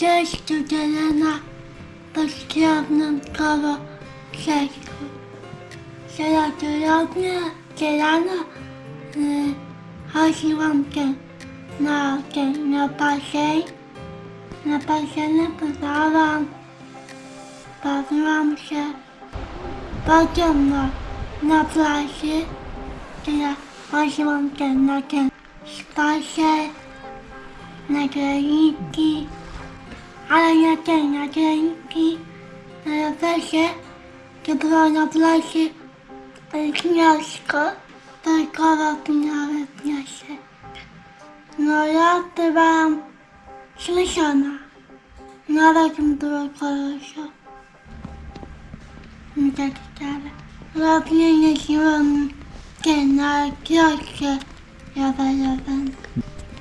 现在就在这儿呢，不是听那个吗？现在就要面，就要那，好希望见，那见那把谁，那把谁能不上班？不上班去，不见我，那不还是？现在好希望见，那见，是把谁？那个弟弟。Ale nie ten, na granicki, na rowerze, to było na plaży gniazdko, tylko miały wniosek. No ja byłam śmieszona, nawet mi było kolorze. I tak dalej. Robię jeździłam się na kiosie rowerowym.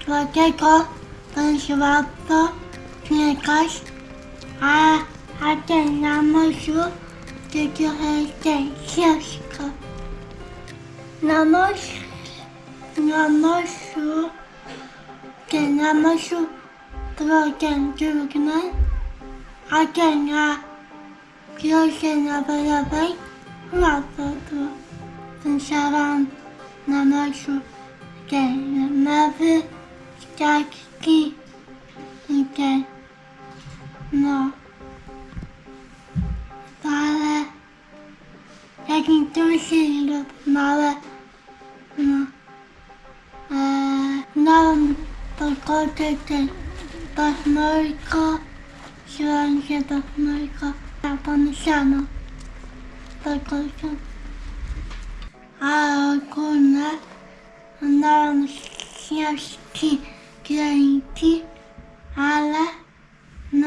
Dlatego będzie łatwo biegać, a, a ten na morzu to trochę ten ciężko. Na morzu, na morzu, ten na morzu było ten trudny, a ten na kiosie rowerowym łatwo było. Słyszałam na morzu ten mewy, ściaczki i ten, no. Ale jakim duży lub małe, no. Eee, miałam pogodę ten pasmorko, siłam się pasmorko, a pomyślano pogodę. A ogólnie miałam ścieżki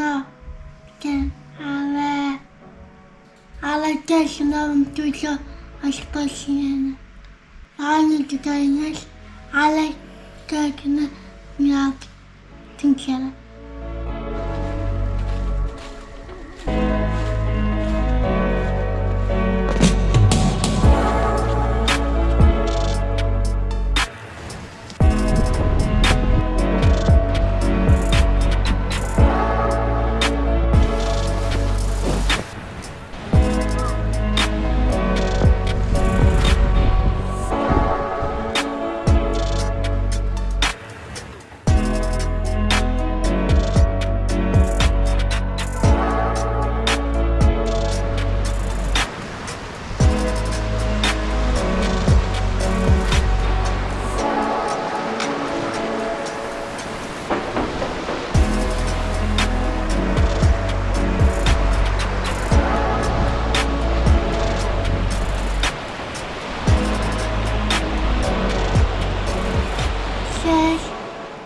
techno кен авэ ала техно мтүлө албасин ааны тутайнал ала техно няп тинхэр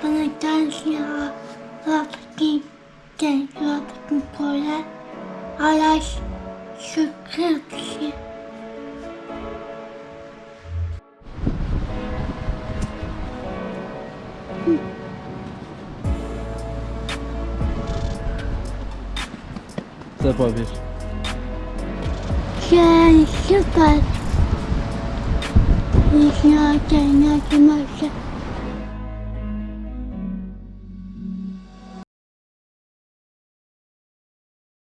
pamiętajcie o łapki, tej łapki pole oraz subskrypcji. Co powiesz? Cześć, super. Jeśli o tej nocy może